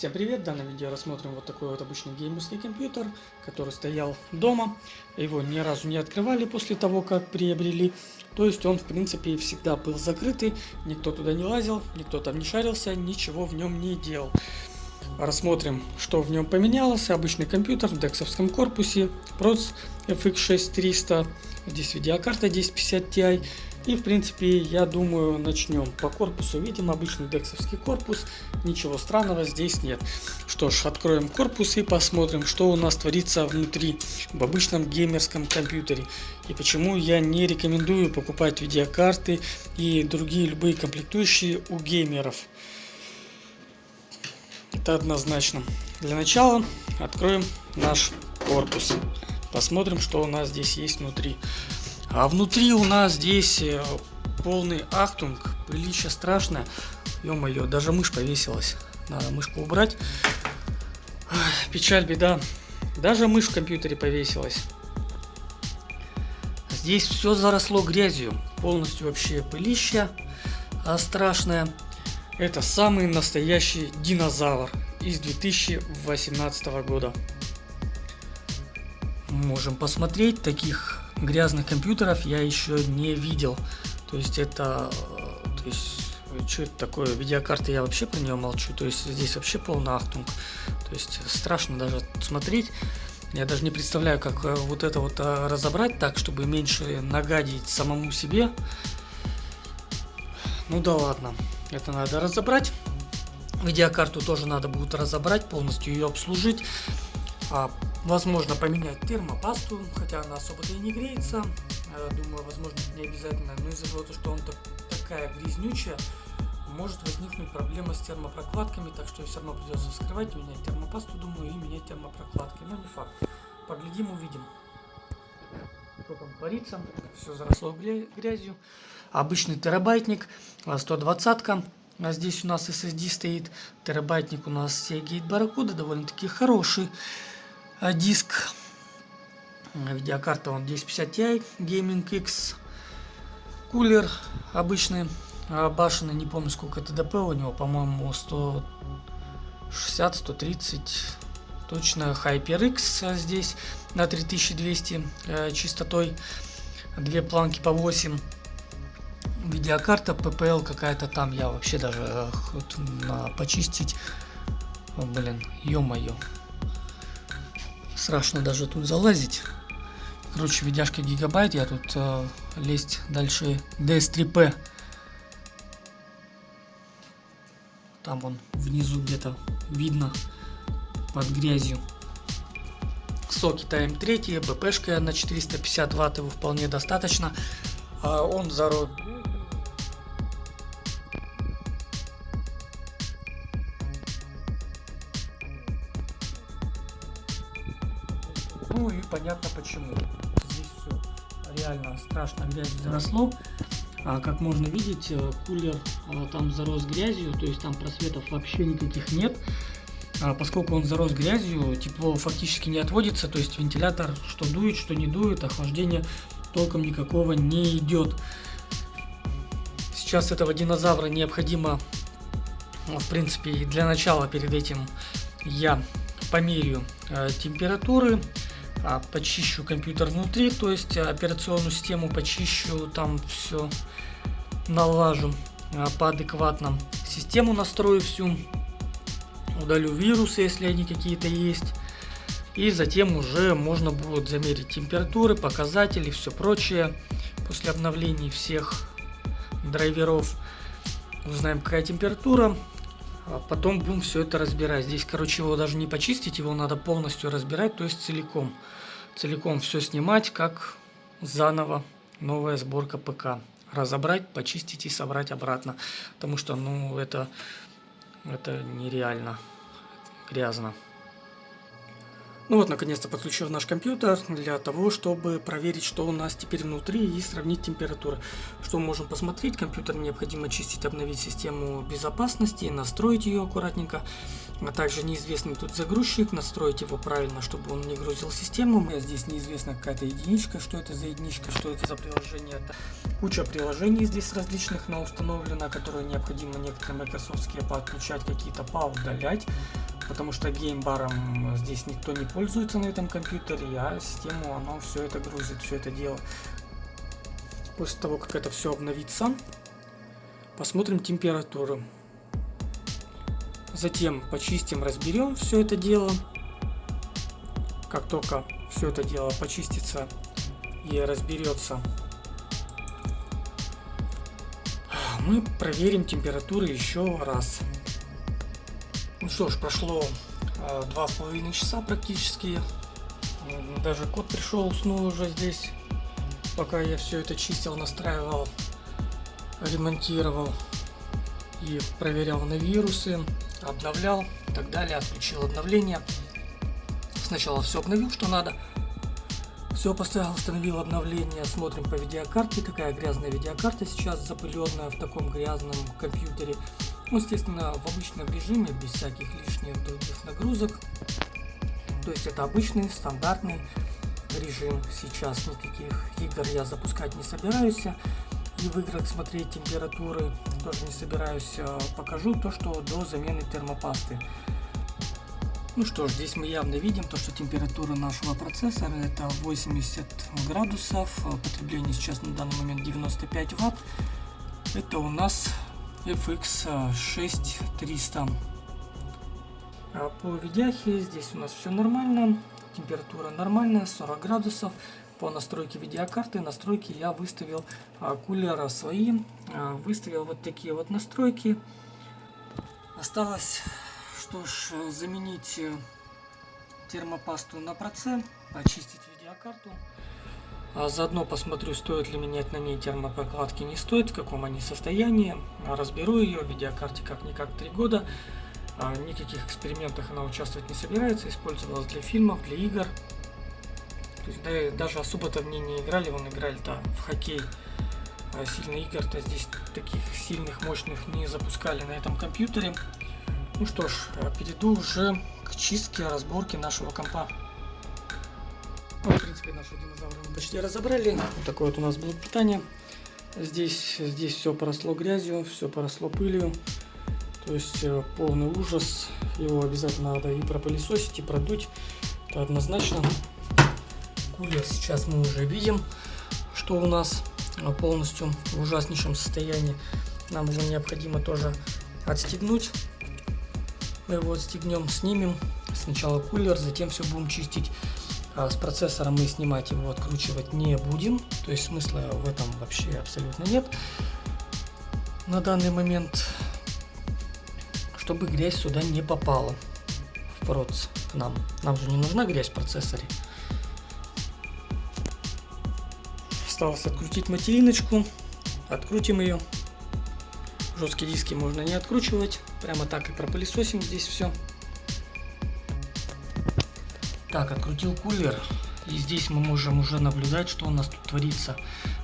Всем привет! В данном видео рассмотрим вот такой вот обычный геймерский компьютер, который стоял дома. Его ни разу не открывали после того, как приобрели. То есть он, в принципе, всегда был закрытый, никто туда не лазил, никто там не шарился, ничего в нем не делал. Рассмотрим, что в нем поменялось. Обычный компьютер в дексовском корпусе, проц FX6300, здесь видеокарта 1050 Ti и в принципе я думаю начнем по корпусу. Видим обычный дексовский корпус. Ничего странного здесь нет. Что ж, откроем корпус и посмотрим, что у нас творится внутри в обычном геймерском компьютере. И почему я не рекомендую покупать видеокарты и другие любые комплектующие у геймеров. Это однозначно. Для начала откроем наш корпус. Посмотрим, что у нас здесь есть внутри. А внутри у нас здесь э, полный ахтунг, пылища страшное. Ё-моё, даже мышь повесилась. Надо мышку убрать. Печаль, беда. Даже мышь в компьютере повесилась. Здесь все заросло грязью. Полностью вообще пылища страшная. Это самый настоящий динозавр из 2018 года. Можем посмотреть таких грязных компьютеров я еще не видел. То есть это... То есть, что это такое? Видеокарта я вообще про нее молчу. То есть здесь вообще полный ахтунг. То есть страшно даже смотреть. Я даже не представляю, как э, вот это вот э, разобрать так, чтобы меньше нагадить самому себе. Ну да ладно, это надо разобрать. Видеокарту тоже надо будет разобрать, полностью ее обслужить. А Возможно поменять термопасту, хотя она особо-то и не греется. Э, думаю, возможно, не обязательно. Но из-за того, что он так, такая грязнючая, может возникнуть проблема с термопрокладками, так что все равно придется вскрывать, менять термопасту, думаю, и менять термопрокладки. Но не факт. Поглядим, увидим. Что там творится. Все заросло грязью. Обычный терабайтник, 120-ка. А здесь у нас SSD стоит. Терабайтник у нас Seagate Barracuda, довольно-таки хороший. А диск. Видеокарта он 1050 Ti Gaming X. Кулер обычный а башенный не помню сколько ТДП у него по-моему 160 130 точно HyperX здесь на 3200 э, частотой. Две планки по 8 видеокарта PPL какая-то там я вообще даже э, на почистить. О, блин ё-моё Страшно даже тут залазить. Короче, видяшка гигабайт, я тут э, лезть дальше DS3P. Там вон внизу где-то видно под грязью. Соки ТМ3, БПшка на 450 ватт, его вполне достаточно. А он зарос понятно почему. Здесь все реально страшно грязь заросло. А, как можно видеть, э, кулер а, там зарос грязью, то есть там просветов вообще никаких нет. А, поскольку он зарос грязью, тепло фактически не отводится, то есть вентилятор что дует, что не дует, охлаждение толком никакого не идет. Сейчас этого динозавра необходимо, в принципе, для начала перед этим я померю э, температуры почищу компьютер внутри, то есть операционную систему почищу, там все налажу а, по адекватным. Систему настрою всю, удалю вирусы, если они какие-то есть. И затем уже можно будет замерить температуры, показатели, все прочее. После обновлений всех драйверов узнаем какая температура. А потом будем все это разбирать. Здесь, короче, его даже не почистить, его надо полностью разбирать, то есть целиком. Целиком все снимать, как заново новая сборка ПК. Разобрать, почистить и собрать обратно. Потому что, ну, это, это нереально грязно. Ну вот, наконец-то подключил наш компьютер для того, чтобы проверить, что у нас теперь внутри и сравнить температуру. Что мы можем посмотреть, компьютер необходимо чистить, обновить систему безопасности, настроить ее аккуратненько. А также неизвестный тут загрузчик, настроить его правильно, чтобы он не грузил систему. Здесь неизвестна какая-то единичка, что это за единичка, что это за приложение. Это куча приложений здесь различных на установлено, которые необходимо некоторые Microsoft подключать, какие-то поудалять. Потому что геймбаром здесь никто не пользуется на этом компьютере, а систему оно все это грузит, все это дело. После того, как это все обновится, посмотрим температуру. Затем почистим, разберем все это дело. Как только все это дело почистится и разберется, мы проверим температуру еще раз. Ну что ж, прошло а, два с половиной часа практически. Даже кот пришел, уснул уже здесь пока я все это чистил, настраивал, ремонтировал и проверял на вирусы, обновлял и так далее, отключил обновление. Сначала все обновил, что надо. Все поставил, установил обновление, смотрим по видеокарте, какая грязная видеокарта сейчас запыленная в таком грязном компьютере. Ну, естественно, в обычном режиме, без всяких лишних других нагрузок. То есть это обычный, стандартный режим. Сейчас никаких игр я запускать не собираюсь и в играх смотреть температуры тоже не собираюсь. А, покажу то что до замены термопасты. Ну что ж здесь мы явно видим то что температура нашего процессора это 80 градусов. Потребление сейчас на данный момент 95 ватт. Это у нас FX 6300 а по видяхе здесь у нас все нормально температура нормальная, 40 градусов. По настройке видеокарты, настройки я выставил а, кулера свои, а, выставил вот такие вот настройки. Осталось, что ж, заменить э, термопасту на проце, очистить видеокарту. А заодно посмотрю, стоит ли менять на ней термопрокладки, не стоит, в каком они состоянии. Разберу ее, видеокарте как-никак 3 года. А, никаких экспериментах она участвовать не собирается, использовалась для фильмов, для игр. То есть да, даже особо-то в ней не играли, вон играли-то в хоккей. А сильных игр-то здесь таких сильных, мощных не запускали на этом компьютере. Ну что ж, а, перейду уже к чистке, разборке нашего компа. Принципе, наши динозавры мы почти разобрали. Вот такое вот у нас блок питания. Здесь, здесь все поросло грязью, все поросло пылью. То есть э, полный ужас. Его обязательно надо и пропылесосить, и продуть. Это однозначно. Кулер сейчас мы уже видим, что у нас э, полностью в ужаснейшем состоянии. Нам его необходимо тоже отстегнуть. Мы его отстегнем, снимем. Сначала кулер, затем все будем чистить. А с процессора мы снимать его, откручивать не будем. То есть смысла в этом вообще абсолютно нет. На данный момент чтобы грязь сюда не попала в проц к нам. Нам же не нужна грязь в процессоре. Осталось открутить материночку. Открутим ее. Жесткие диски можно не откручивать. Прямо так и пропылесосим здесь все. Так, открутил кулер. И здесь мы можем уже наблюдать, что у нас тут творится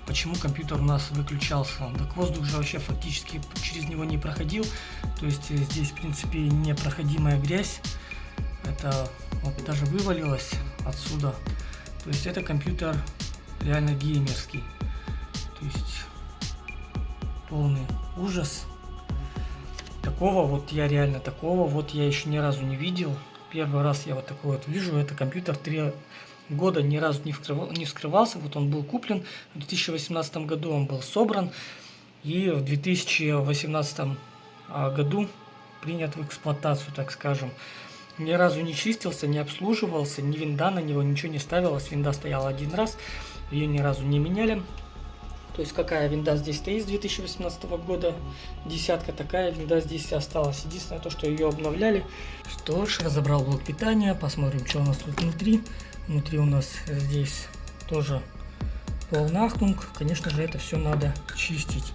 почему компьютер у нас выключался. Так воздух же вообще фактически через него не проходил. То есть э, здесь, в принципе, непроходимая грязь. Это вот даже вывалилось отсюда. То есть это компьютер реально геймерский. То есть полный ужас. Такого вот я реально, такого вот я еще ни разу не видел. Первый раз я вот такой вот вижу. Это компьютер 3 года ни разу не, вскрывал, не вскрывался. Вот он был куплен, в 2018 году он был собран, и в 2018 а, году принят в эксплуатацию, так скажем. Ни разу не чистился, не обслуживался, ни винда на него, ничего не ставилось. Винда стояла один раз, ее ни разу не меняли. То есть какая винда здесь стоит с 2018 года, десятка такая винда здесь осталась. Единственное то, что ее обновляли. Что ж, разобрал блок питания, посмотрим, что у нас тут внутри. Внутри у нас здесь тоже полнахтунг. Конечно же, это все надо чистить.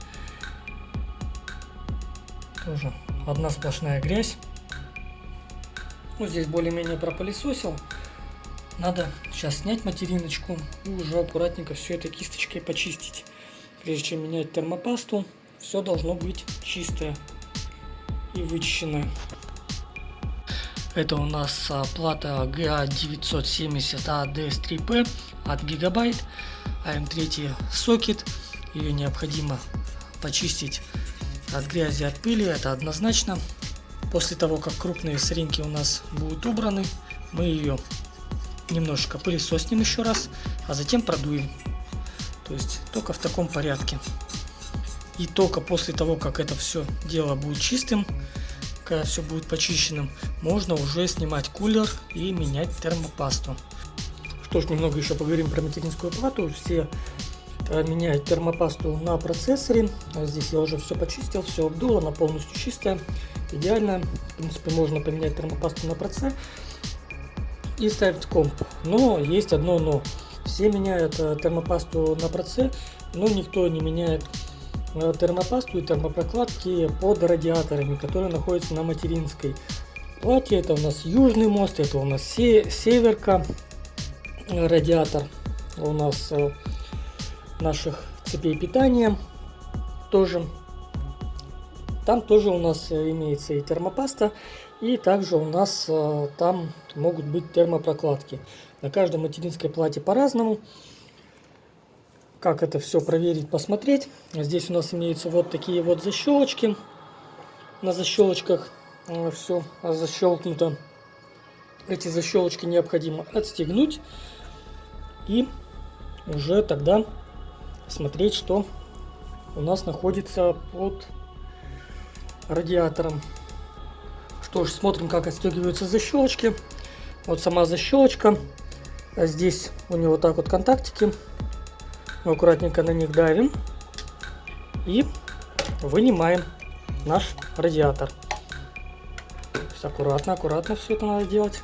Тоже одна сплошная грязь. Ну, здесь более-менее пропылесосил. Надо сейчас снять материночку и уже аккуратненько все это кисточкой почистить. Прежде чем менять термопасту, все должно быть чистое и вычищенное. Это у нас а, плата GA970ADS3P от Gigabyte, AM3 сокет. Ее необходимо почистить от грязи, от пыли, это однозначно. После того, как крупные соринки у нас будут убраны, мы ее немножечко пылесоснем еще раз, а затем продуем. То есть только в таком порядке. И только после того, как это все дело будет чистым, когда все будет почищенным, можно уже снимать кулер и менять термопасту. Что ж, немного еще поговорим про материнскую плату. Все э, меняют термопасту на процессоре. А здесь я уже все почистил, все обдул, она полностью чистая, идеально. В принципе, можно поменять термопасту на процесс и ставить комп. Но есть одно но. Все меняют э, термопасту на процесс, но никто не меняет э, термопасту и термопрокладки под радиаторами, которые находятся на материнской плате. Это у нас южный мост, это у нас северка, радиатор у нас э, наших цепей питания тоже. Там тоже у нас э, имеется и термопаста, и также у нас э, там могут быть термопрокладки. На каждой материнской плате по-разному. Как это все проверить, посмотреть. Здесь у нас имеются вот такие вот защелочки. На защелочках все защелкнуто. Эти защелочки необходимо отстегнуть и уже тогда смотреть, что у нас находится под радиатором. Что ж, смотрим, как отстегиваются защелочки. Вот сама защелочка. А здесь у него так вот контактики. Мы аккуратненько на них давим. И вынимаем наш радиатор. аккуратно, аккуратно все это надо делать.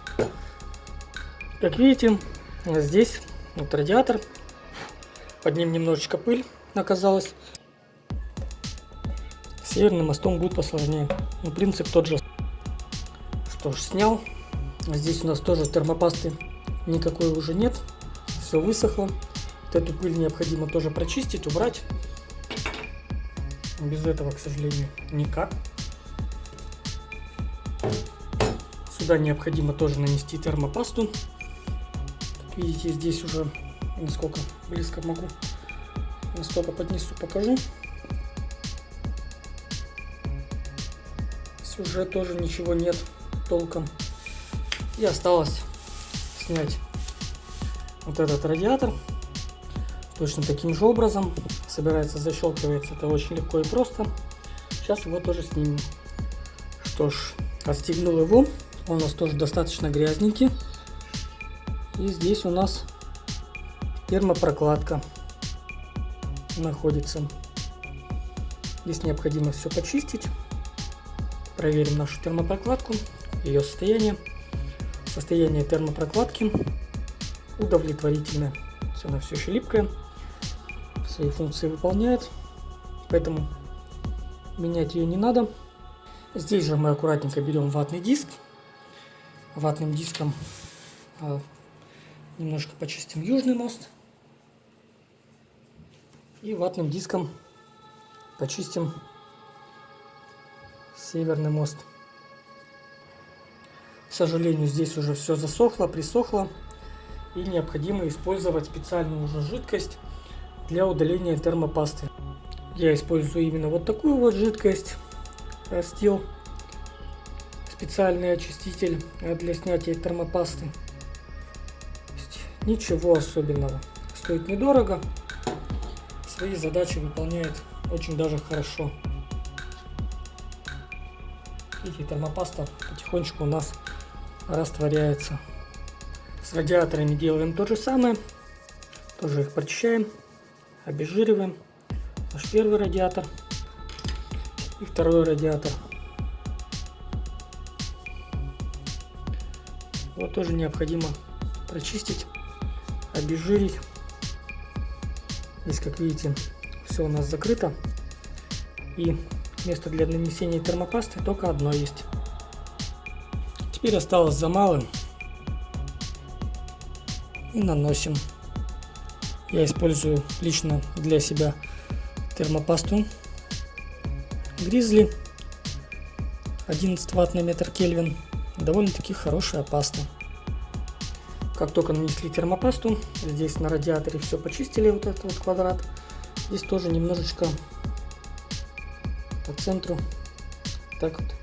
Как видите, здесь вот радиатор. Под ним немножечко пыль оказалась. Северным мостом будет посложнее. Но принцип тот же. Что ж, снял. Здесь у нас тоже термопасты никакой уже нет. Все высохло. Вот эту пыль необходимо тоже прочистить, убрать. Без этого, к сожалению, никак. Сюда необходимо тоже нанести термопасту. Видите, здесь уже насколько близко могу, настолько поднесу, покажу. Уже тоже ничего нет толком. И осталось снять вот этот радиатор. Точно таким же образом. Собирается, защелкивается. Это очень легко и просто. Сейчас его тоже снимем. Что ж, отстегнул его. Он у нас тоже достаточно грязненький. И здесь у нас термопрокладка находится. Здесь необходимо все почистить. Проверим нашу термопрокладку, ее состояние. Состояние термопрокладки удовлетворительное. Она все еще липкая, свои функции выполняет, поэтому менять ее не надо. Здесь же мы аккуратненько берем ватный диск. Ватным диском а, Немножко почистим южный мост. И ватным диском почистим северный мост. Сожалению, здесь уже все засохло, присохло. И необходимо использовать специальную уже жидкость для удаления термопасты. Я использую именно вот такую вот жидкость. Растил специальный очиститель для снятия термопасты. Ничего особенного. Стоит недорого. Свои задачи выполняет очень даже хорошо. Видите, термопаста потихонечку у нас растворяется. С радиаторами делаем то же самое. Тоже их прочищаем, обезжириваем. Наш первый радиатор и второй радиатор. Вот тоже необходимо прочистить обезжирить. Здесь, как видите, все у нас закрыто. И место для нанесения термопасты только одно есть. Теперь осталось за малым. И наносим. Я использую лично для себя термопасту Гризли 11 ватт на метр Кельвин. Довольно-таки хорошая паста. Как только нанесли термопасту, здесь на радиаторе все почистили, вот этот вот квадрат. Здесь тоже немножечко по центру так вот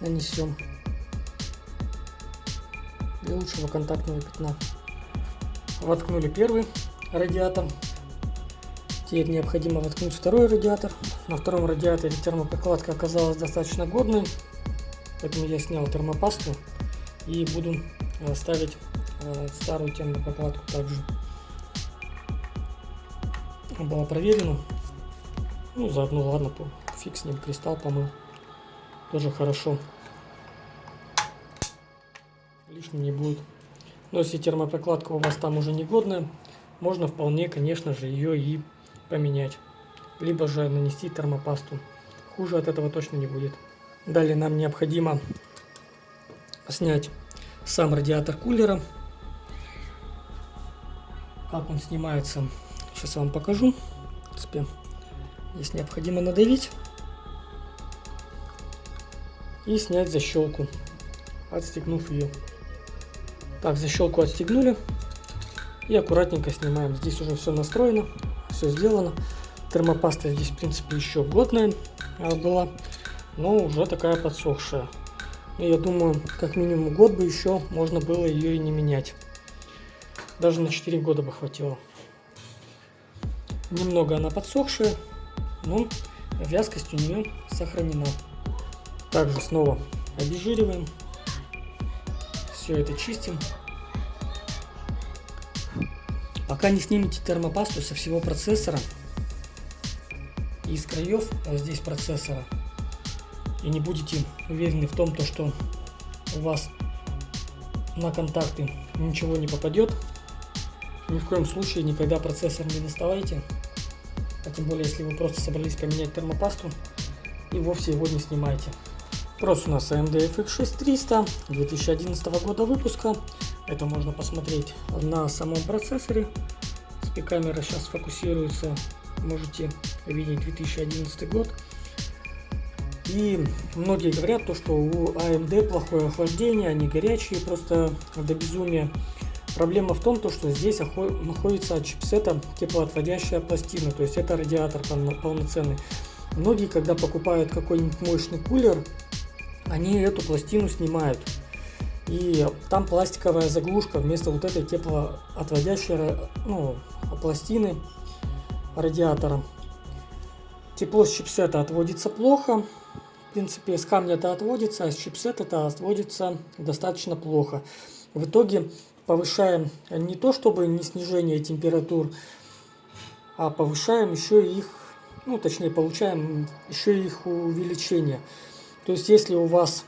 нанесем для лучшего контактного пятна. Воткнули первый радиатор. Теперь необходимо воткнуть второй радиатор. На втором радиаторе термопрокладка оказалась достаточно годной, поэтому я снял термопасту и буду э, ставить э, старую термопрокладку также. Была проверена. Ну, заодно, ладно, фиг с ним, кристалл помыл. Тоже хорошо. Лишним не будет. Но если термопрокладка у вас там уже негодная, можно вполне, конечно же, ее и поменять. Либо же нанести термопасту. Хуже от этого точно не будет. Далее нам необходимо снять сам радиатор кулера. Как он снимается, сейчас я вам покажу. В принципе, здесь необходимо надавить и снять защелку, отстегнув ее. Так, защелку отстегнули и аккуратненько снимаем. Здесь уже все настроено, все сделано. Термопаста здесь, в принципе, еще годная а, была, но уже такая подсохшая. Но я думаю, как минимум год бы еще можно было ее и не менять. Даже на 4 года бы хватило. Немного она подсохшая, но вязкость у нее сохранена. Также снова обезжириваем. Все это чистим. Пока не снимете термопасту со всего процессора и из краев вот здесь процессора, и не будете уверены в том, то, что у вас на контакты ничего не попадет, ни в коем случае никогда процессор не доставайте. А тем более, если вы просто собрались поменять термопасту, и вовсе его не снимайте. Просто у нас AMD FX6300 2011 года выпуска. Это можно посмотреть на самом процессоре. Спи-камера сейчас фокусируется. Можете видеть 2011 год. И многие говорят, то, что у AMD плохое охлаждение, они горячие просто до безумия. Проблема в том, то, что здесь находится от чипсета теплоотводящая пластина, то есть это радиатор полноценный. Многие, когда покупают какой-нибудь мощный кулер, они эту пластину снимают. И там пластиковая заглушка вместо вот этой теплоотводящей ну, пластины радиатора. Тепло с чипсета отводится плохо. В принципе, с камня это отводится, а с чипсета это отводится достаточно плохо. В итоге повышаем не то чтобы не снижение температур, а повышаем еще их, ну точнее получаем еще их увеличение. То есть, если у вас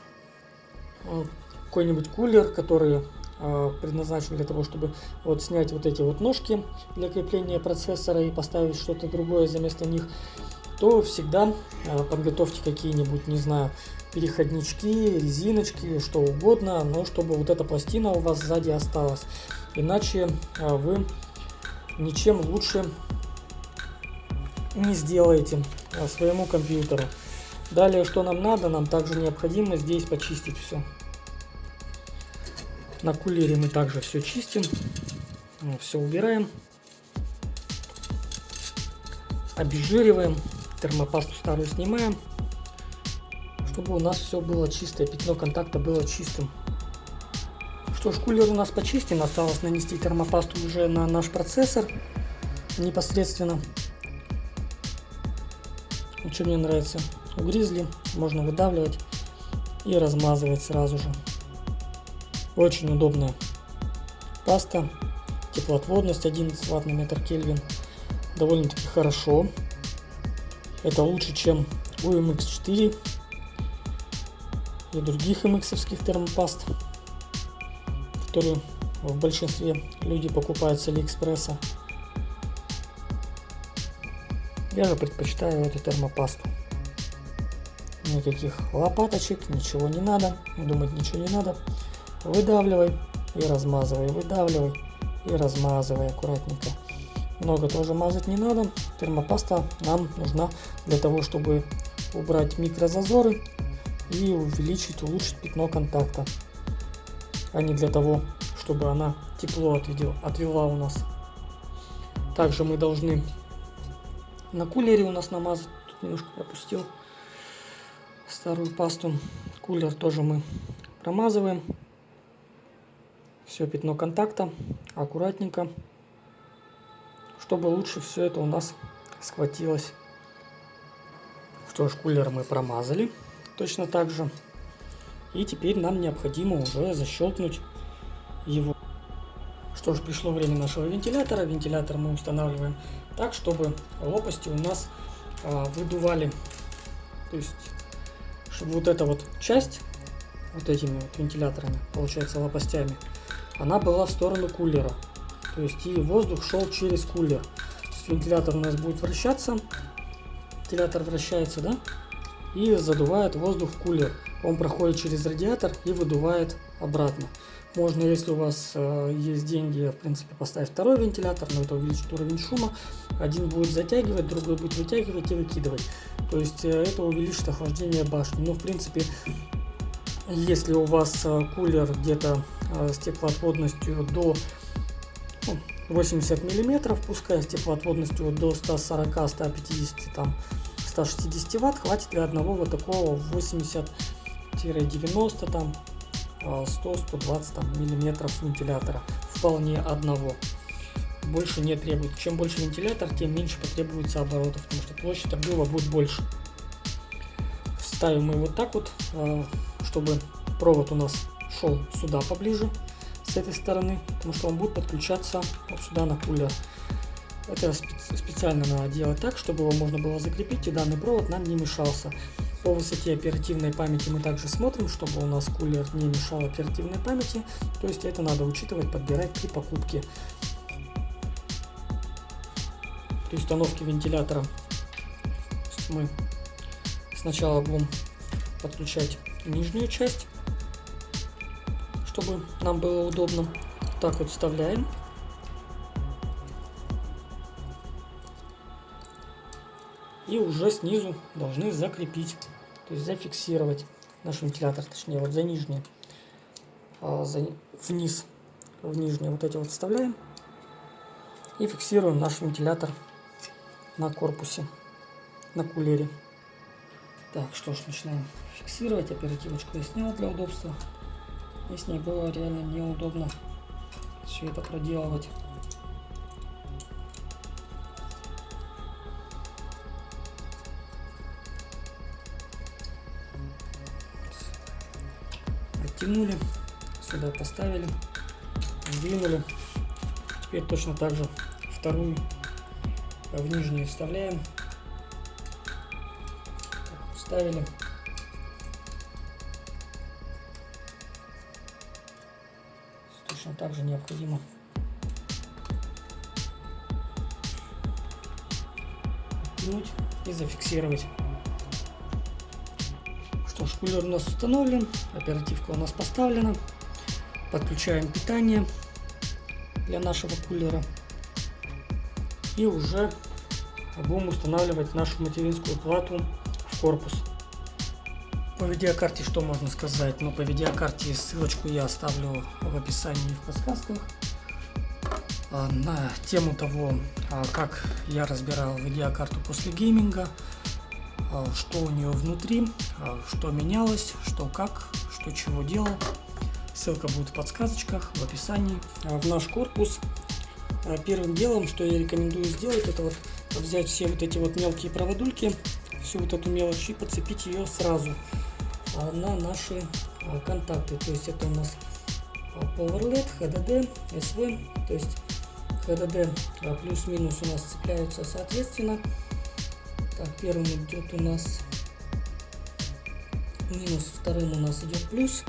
э, какой-нибудь кулер, который э, предназначен для того, чтобы вот снять вот эти вот ножки для крепления процессора и поставить что-то другое вместо них, то всегда э, подготовьте какие-нибудь, не знаю, переходнички, резиночки, что угодно, но чтобы вот эта пластина у вас сзади осталась. Иначе вы ничем лучше не сделаете своему компьютеру. Далее, что нам надо? Нам также необходимо здесь почистить все. На кулере мы также все чистим, все убираем, обезжириваем, термопасту старую снимаем, чтобы у нас все было чистое, пятно контакта было чистым. Что ж, кулер у нас почистен, осталось нанести термопасту уже на наш процессор непосредственно. Что мне нравится, у гризли можно выдавливать и размазывать сразу же. Очень удобная паста. Теплоотводность 11 ватт на метр Кельвин. Довольно-таки хорошо. Это лучше, чем у MX4 и других MX термопаст, которые в большинстве люди покупают с Алиэкспресса. Я же предпочитаю эту термопасту никаких лопаточек, ничего не надо, думать ничего не надо. Выдавливай и размазывай, выдавливай и размазывай аккуратненько. Много тоже мазать не надо. Термопаста нам нужна для того, чтобы убрать микрозазоры и увеличить, улучшить пятно контакта. А не для того, чтобы она тепло отвела, отвела у нас. Также мы должны на кулере у нас намазать. Тут немножко пропустил старую пасту. Кулер тоже мы промазываем. Все пятно контакта аккуратненько, чтобы лучше все это у нас схватилось. Что ж, кулер мы промазали точно так же. И теперь нам необходимо уже защелкнуть его. Что ж, пришло время нашего вентилятора. Вентилятор мы устанавливаем так, чтобы лопасти у нас а, выдували. То есть, чтобы вот эта вот часть, вот этими вот вентиляторами, получается лопастями, она была в сторону кулера. То есть, и воздух шел через кулер. Вентилятор у нас будет вращаться. Вентилятор вращается, да? И задувает воздух в кулер. Он проходит через радиатор и выдувает обратно. Можно, если у вас э, есть деньги, в принципе, поставить второй вентилятор, но это увеличит уровень шума. Один будет затягивать, другой будет вытягивать и выкидывать. То есть э, это увеличит охлаждение башни. Но, в принципе, если у вас э, кулер где-то э, с теплоотводностью до ну, 80 миллиметров, пускай с теплоотводностью до 140-150 там 160 ватт, хватит для одного вот такого 80-90 там 100-120 а, миллиметров вентилятора. Вполне одного. Больше не требует. Чем больше вентилятор, тем меньше потребуется оборотов, потому что площадь обдува будет больше. Ставим мы вот так вот, а, чтобы провод у нас шел сюда поближе, с этой стороны, потому что он будет подключаться вот сюда на кулер. Это специально надо делать так, чтобы его можно было закрепить и данный провод нам не мешался. По высоте оперативной памяти мы также смотрим, чтобы у нас кулер не мешал оперативной памяти. То есть это надо учитывать, подбирать при покупке. При установке вентилятора мы сначала будем подключать нижнюю часть, чтобы нам было удобно. Так вот вставляем. И уже снизу должны закрепить то есть зафиксировать наш вентилятор, точнее вот за нижние, а, за, вниз, в нижние вот эти вот вставляем и фиксируем наш вентилятор на корпусе, на кулере. Так, что ж, начинаем фиксировать. Оперативочку я снял для удобства. И с ней было реально неудобно все это проделывать. подтянули, сюда поставили, сдвинули. Теперь точно так же вторую в нижнюю вставляем, вставили. Точно так же необходимо оттянуть и зафиксировать. Что ж, кулер у нас установлен, оперативка у нас поставлена. Подключаем питание для нашего кулера. И уже будем устанавливать нашу материнскую плату в корпус. По видеокарте что можно сказать? Ну, по видеокарте ссылочку я оставлю в описании и в подсказках. А, на тему того, а, как я разбирал видеокарту после гейминга. А, что у нее внутри, что менялось, что как, что чего делал. Ссылка будет в подсказочках, в описании. В наш корпус первым делом, что я рекомендую сделать, это вот взять все вот эти вот мелкие проводульки, всю вот эту мелочь и подцепить ее сразу на наши контакты. То есть это у нас PowerLED, HDD, SV, то есть HDD плюс-минус у нас цепляются соответственно. Так, первым идет у нас минус, вторым у нас идет плюс. Здесь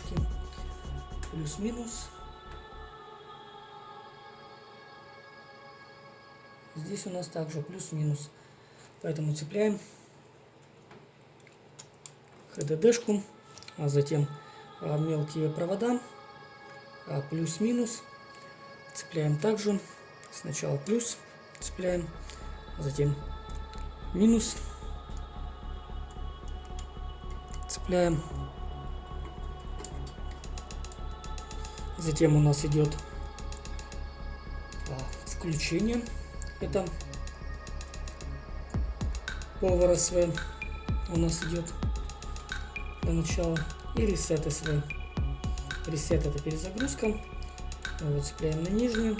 ХДДшке? Плюс-минус. Здесь у нас также плюс-минус. Поэтому цепляем ХДДшку, а затем а, мелкие провода, а, плюс-минус. Цепляем также. Сначала плюс цепляем, затем минус. Цепляем. Затем у нас идет включение. Это Power SV у нас идет для начала. И Reset SV. Reset это перезагрузка. Вот цепляем на нижнюю.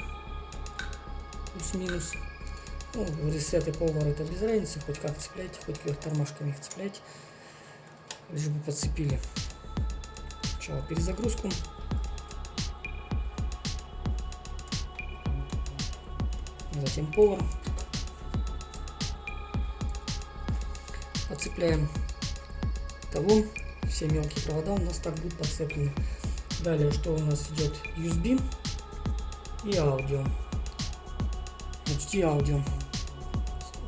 Плюс-минус. Ну, Reset и Power это без разницы. Хоть как цепляйте, хоть вверх тормашками их цепляйте. Лишь бы подцепили. Сначала перезагрузку. Затем Power. Подцепляем того. Все мелкие провода у нас так будут подцеплены. Далее, что у нас идет USB и аудио. И аудио.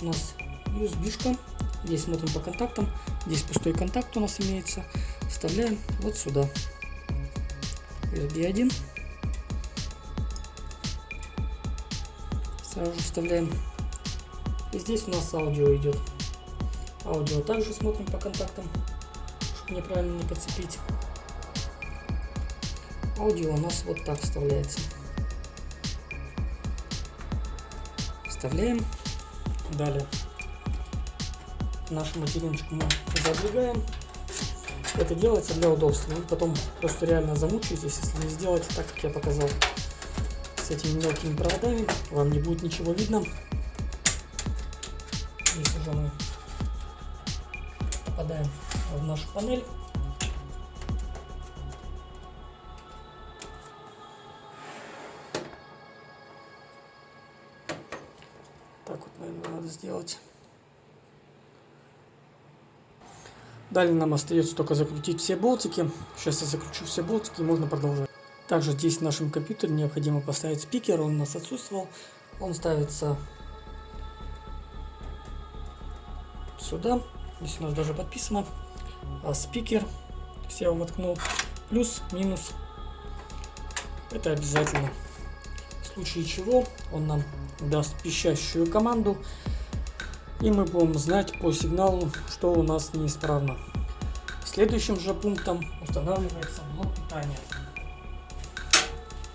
У нас USB-шка. Здесь смотрим по контактам. Здесь пустой контакт у нас имеется. Вставляем вот сюда. USB 1. Сразу же вставляем. И здесь у нас аудио идет. Аудио также смотрим по контактам, чтобы неправильно не подцепить. Аудио у нас вот так вставляется. Вставляем. Далее нашу материночку мы задвигаем. Это делается для удобства. Вы потом просто реально замучаетесь, если не сделать так, как я показал. Этими мелкими проводами вам не будет ничего видно. Здесь уже мы попадаем в нашу панель. Так вот, наверное, надо сделать. Далее нам остается только закрутить все болтики. Сейчас я закручу все болтики и можно продолжать. Также здесь в нашем компьютере необходимо поставить спикер, он у нас отсутствовал. Он ставится сюда. Здесь у нас даже подписано. А спикер, все я воткнул. Плюс, минус. Это обязательно. В случае чего он нам даст пищащую команду и мы будем знать по сигналу, что у нас неисправно. Следующим же пунктом устанавливается блок питания.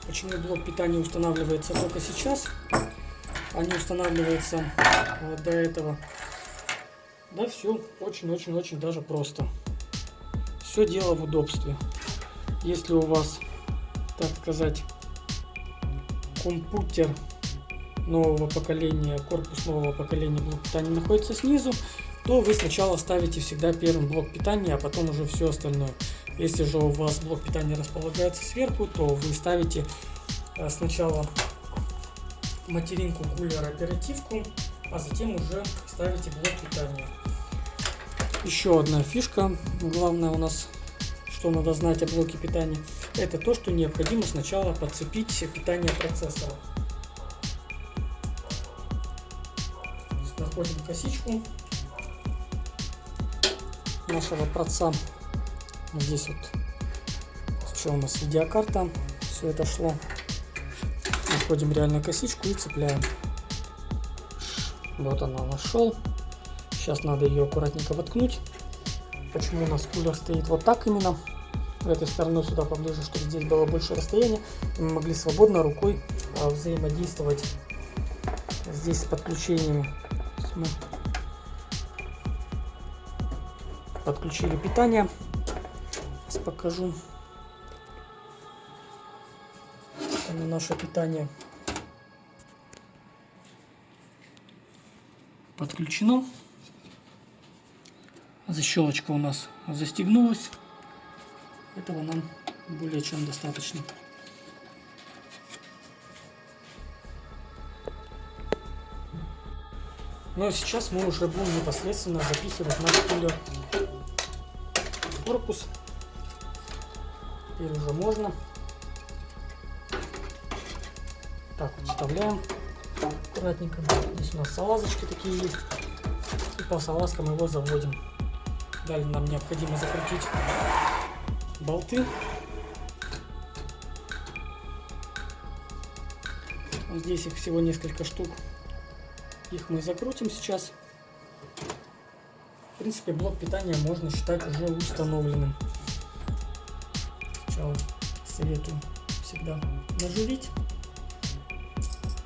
Почему блок питания устанавливается только сейчас, а не устанавливается э, до этого? Да все очень-очень-очень даже просто. Все дело в удобстве. Если у вас, так сказать, компьютер нового поколения, корпус нового поколения блок питания находится снизу, то вы сначала ставите всегда первым блок питания, а потом уже все остальное. Если же у вас блок питания располагается сверху, то вы ставите э, сначала материнку кулера оперативку, а затем уже ставите блок питания. Еще одна фишка, главное у нас, что надо знать о блоке питания, это то, что необходимо сначала подцепить питание процессора. находим косичку нашего проца. Здесь вот что у нас видеокарта, все это шло. Находим реально косичку и цепляем. Вот она нашел. Сейчас надо ее аккуратненько воткнуть. Почему у нас кулер стоит вот так именно? Этой стороной сюда поближе, чтобы здесь было больше расстояния. И мы могли свободно рукой а, взаимодействовать здесь с подключениями мы подключили питание. Покажу наше питание подключено. Защелочка у нас застегнулась. Этого нам более чем достаточно. Ну а сейчас мы уже будем непосредственно запихивать наш кулер в корпус. Теперь уже можно. Так вот вставляем аккуратненько. Здесь у нас салазочки такие есть. И по салазкам его заводим. Далее нам необходимо закрутить болты. Здесь их всего несколько штук. Их мы закрутим сейчас. В принципе, блок питания можно считать уже установленным. Сначала советую всегда наживить.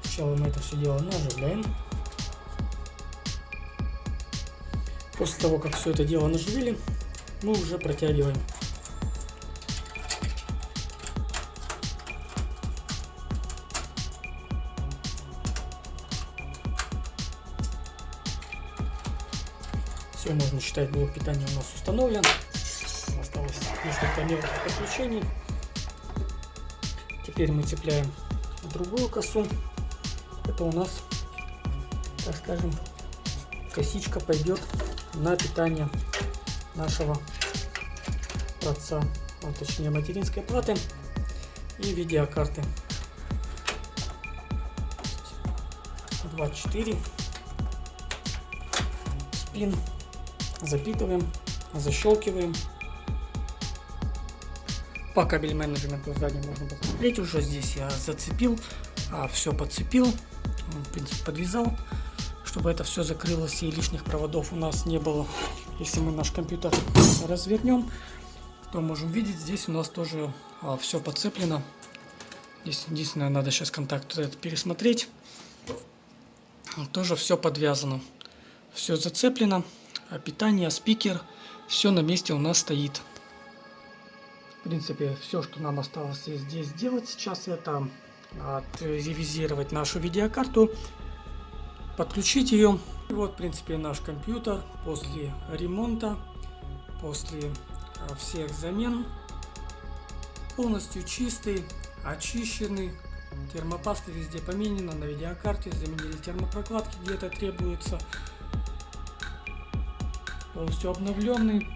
Сначала мы это все дело наживляем. После того, как все это дело наживили, мы уже протягиваем. Все, можно считать, блок питания у нас установлен. Несколько мелких подключений. Теперь мы цепляем другую косу. Это у нас, так скажем, косичка пойдет на питание нашего отца, а точнее материнской платы и видеокарты 24 спин запитываем защелкиваем по кабель менеджменту сзади можно посмотреть уже здесь я зацепил а, все подцепил в принципе подвязал чтобы это все закрылось и лишних проводов у нас не было. Если мы наш компьютер развернем, то можем видеть, здесь у нас тоже а, все подцеплено. Здесь единственное, надо сейчас контакт пересмотреть. Тоже все подвязано. Все зацеплено. А питание, спикер, все на месте у нас стоит. В принципе, все, что нам осталось здесь сделать сейчас, это отревизировать нашу видеокарту подключить ее. И вот, в принципе, наш компьютер после ремонта, после а, всех замен, полностью чистый, очищенный. Термопаста везде поменена, на видеокарте заменили термопрокладки, где-то требуется. Полностью обновленный,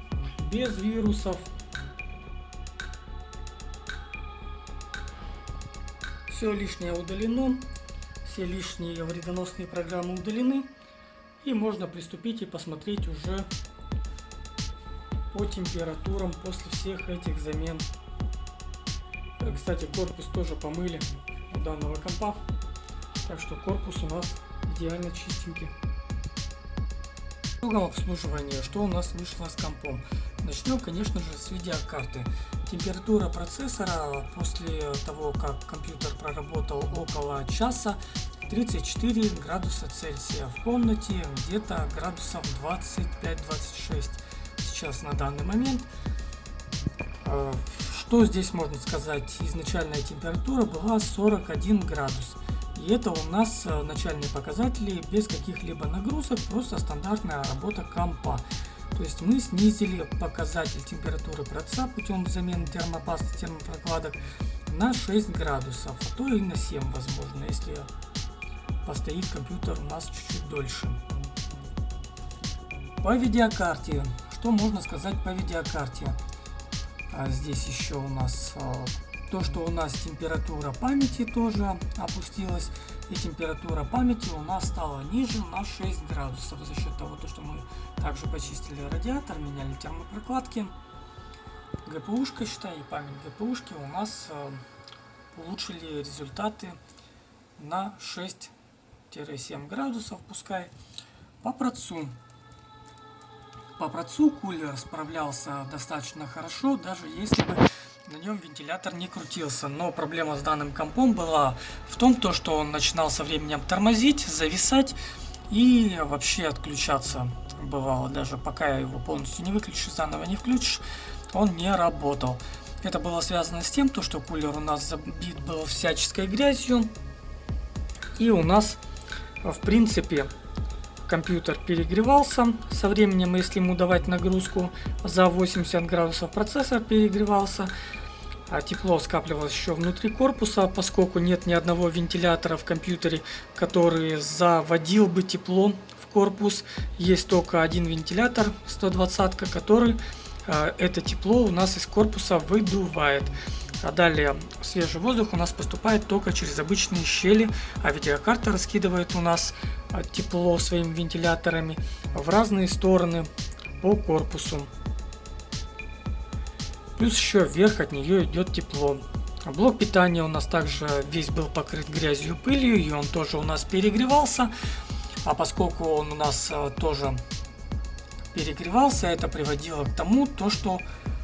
без вирусов. Все лишнее удалено все лишние вредоносные программы удалены. И можно приступить и посмотреть уже по температурам после всех этих замен. Э, кстати, корпус тоже помыли у данного компа. Так что корпус у нас идеально чистенький. В другом обслуживании, что у нас вышло с компом. Начнем, конечно же, с видеокарты. Температура процессора после того, как компьютер проработал около часа, 34 градуса Цельсия. В комнате где-то градусов 25-26 сейчас на данный момент. А, что здесь можно сказать? Изначальная температура была 41 градус. И это у нас а, начальные показатели без каких-либо нагрузок, просто стандартная работа компа. То есть мы снизили показатель температуры проца путем замены термопасты, термопрокладок на 6 градусов, а то и на 7 возможно, если постоит компьютер у нас чуть-чуть дольше. По видеокарте. Что можно сказать по видеокарте? А здесь еще у нас а, то, что у нас температура памяти тоже опустилась. И температура памяти у нас стала ниже на 6 градусов за счет того, что мы также почистили радиатор, меняли термопрокладки. ГПУшка, считай, и память ГПУшки у нас а, улучшили результаты на 6 7 градусов пускай. По процу. По процу кулер справлялся достаточно хорошо, даже если бы на нем вентилятор не крутился. Но проблема с данным компом была в том, то, что он начинал со временем тормозить, зависать и вообще отключаться. Бывало даже, пока его полностью не выключишь, заново не включишь, он не работал. Это было связано с тем, то, что кулер у нас забит был всяческой грязью. И у нас в принципе, компьютер перегревался со временем, если ему давать нагрузку за 80 градусов, процессор перегревался, а тепло скапливалось еще внутри корпуса, поскольку нет ни одного вентилятора в компьютере, который заводил бы тепло в корпус. Есть только один вентилятор 120, который э, это тепло у нас из корпуса выдувает. А далее свежий воздух у нас поступает только через обычные щели, а видеокарта раскидывает у нас а, тепло своими вентиляторами в разные стороны по корпусу. Плюс еще вверх от нее идет тепло. Блок питания у нас также весь был покрыт грязью и пылью, и он тоже у нас перегревался. А поскольку он у нас а, тоже перегревался, это приводило к тому, то, что а,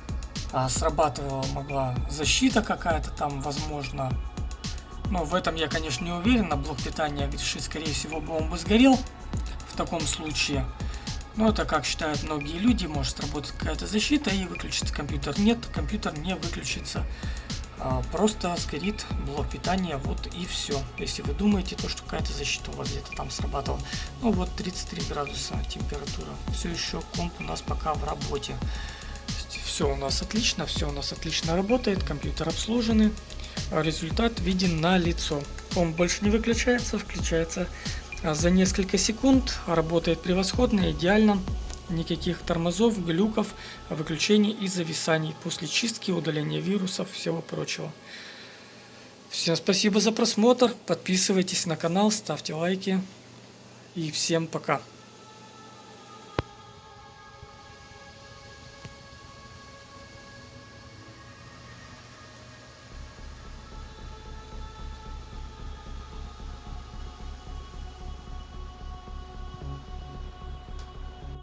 срабатывала могла защита какая-то там, возможно. Но в этом я, конечно, не уверен. На блок питания грешит, скорее всего, бы сгорел в таком случае. Но это, как считают многие люди, может работать какая-то защита и выключится компьютер. Нет, компьютер не выключится. А, просто сгорит блок питания, вот и все. Если вы думаете, то, что какая-то защита у вас где-то там срабатывала. Ну вот 33 градуса температура. Все еще комп у нас пока в работе. Все у нас отлично, все у нас отлично работает, компьютер обслуженный. Результат виден на лицо. Он больше не выключается, включается за несколько секунд. Работает превосходно, идеально никаких тормозов, глюков, выключений и зависаний после чистки, удаления вирусов, всего прочего. Всем спасибо за просмотр, подписывайтесь на канал, ставьте лайки и всем пока.